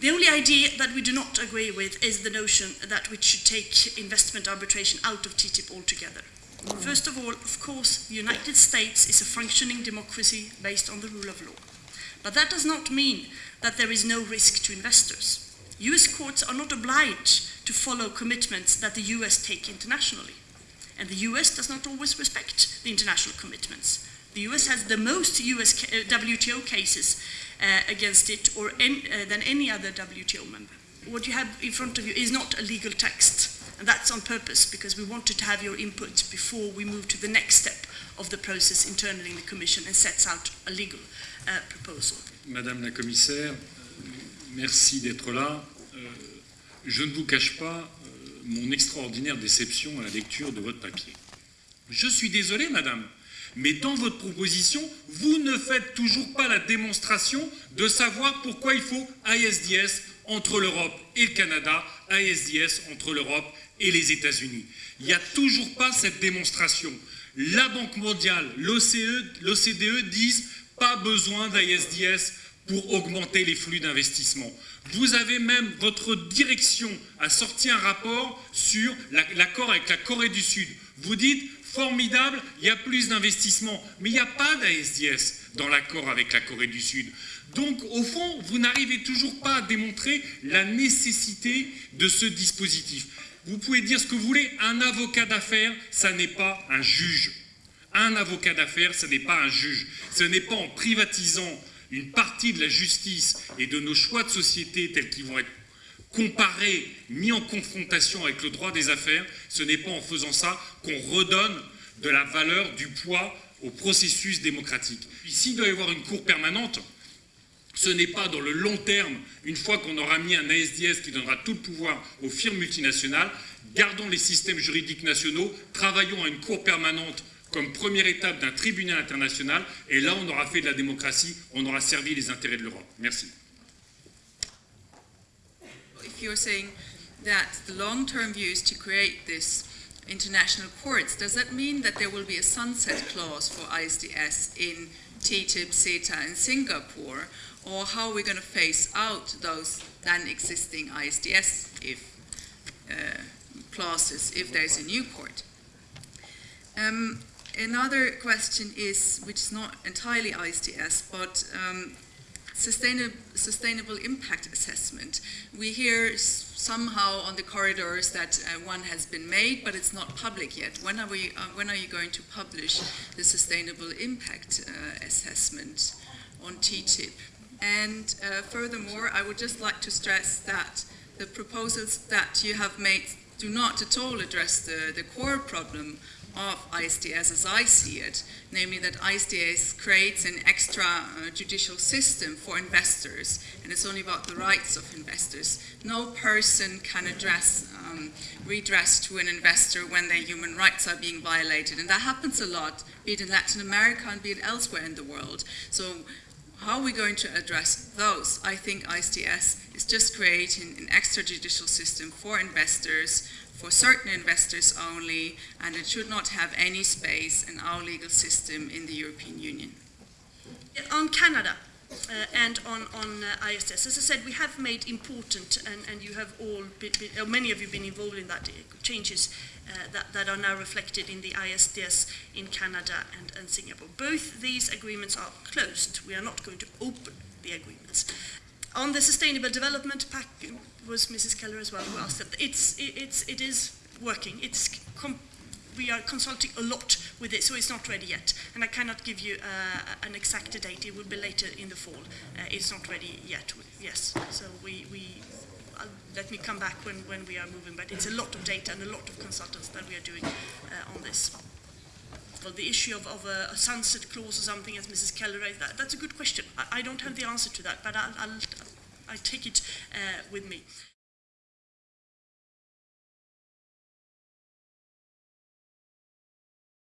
The only idea that we do not agree with is the notion that we should take investment arbitration out of TTIP altogether. First of all, of course, the United States is a functioning democracy based on the rule of law. But that does not mean that there is no risk to investors. US courts are not obliged to follow commitments that the US take internationally. And the US does not always respect the international commitments. The US has the most US uh, WTO cases uh, against it or en- uh, than any other WTO member. What you have in front of you is not a legal text. And that's on purpose because we wanted to have your input before we move to the next step of the process internally in the Commission and sets out a legal uh, proposal. Madame la commissaire, merci d'être là. Euh, je ne vous cache pas euh, mon extraordinaire déception à la lecture de votre papier. Je suis désolé, madame, mais dans votre proposition, vous ne faites toujours pas la démonstration de savoir pourquoi il faut ISDS entre l'Europe et le Canada, ISDS entre l'Europe et les États-Unis. Il n'y a toujours pas cette démonstration. La Banque mondiale, l'OCDE e disent pas besoin d'ISDS pour augmenter les flux d'investissement. Vous avez même, votre direction a sorti un rapport sur l'accord avec la Corée du Sud. Vous dites, formidable, il y a plus d'investissement, mais il n'y a pas d'ISDS dans l'accord avec la Corée du Sud. Donc, au fond, vous n'arrivez toujours pas à démontrer la nécessité de ce dispositif. Vous pouvez dire ce que vous voulez, un avocat d'affaires, ça n'est pas un juge. Un avocat d'affaires, ce n'est pas un juge. Ce n'est pas en privatisant une partie de la justice et de nos choix de société tels qu'ils vont être comparés, mis en confrontation avec le droit des affaires, ce n'est pas en faisant ça qu'on redonne de la valeur, du poids au processus démocratique. S'il doit y avoir une cour permanente, ce n'est pas dans le long terme, une fois qu'on aura mis un ASDS qui donnera tout le pouvoir aux firmes multinationales, gardons les systèmes juridiques nationaux, travaillons à une cour permanente comme première étape d'un tribunal international, et là on aura fait de la démocratie, on aura servi les intérêts de l'Europe. Merci. If you're saying that the long-term view is to create this international courts, does that mean that there will be a sunset clause for ISDS in TTIP, CETA, and Singapore, or how are we going to phase out those then existing ISDS if uh, clauses if there's a new court? Um, another question is, which is not entirely ISDS, but um, sustainable, sustainable impact assessment. We hear somehow on the corridors that uh, one has been made, but it's not public yet. When are, we, uh, when are you going to publish the sustainable impact uh, assessment on TTIP? And uh, furthermore, I would just like to stress that the proposals that you have made do not at all address the, the core problem of ISDS as I see it, namely that ISDS creates an extra uh, judicial system for investors, and it's only about the rights of investors. No person can address um, redress to an investor when their human rights are being violated, and that happens a lot, be it in Latin America and be it elsewhere in the world. So how are we going to address those? I think ISDS is just creating an extrajudicial system for investors, for certain investors only, and it should not have any space in our legal system in the European Union. On Canada, uh, and on, on uh, ISDS. As I said, we have made important, and, and you have all, or many of you been involved in that, uh, changes uh, that, that are now reflected in the ISDS in Canada and, and Singapore. Both these agreements are closed. We are not going to open the agreements. on the sustainable development pack was Mrs. Keller as well who asked that. It's, it, it's, it is working. It's we are consulting a lot with it, so it's not ready yet. And I cannot give you uh, an exact date. It will be later in the fall. Uh, it's not ready yet. Yes, so we, we uh, let me come back when, when we are moving. But it's a lot of data and a lot of consultants that we are doing uh, on this well, the issue of, of a, a, sunset clause or something, as Mrs. Keller raised, that, that's a good question. I, I, don't have the answer to that, but I'll, I'll, I'll take it uh, with me.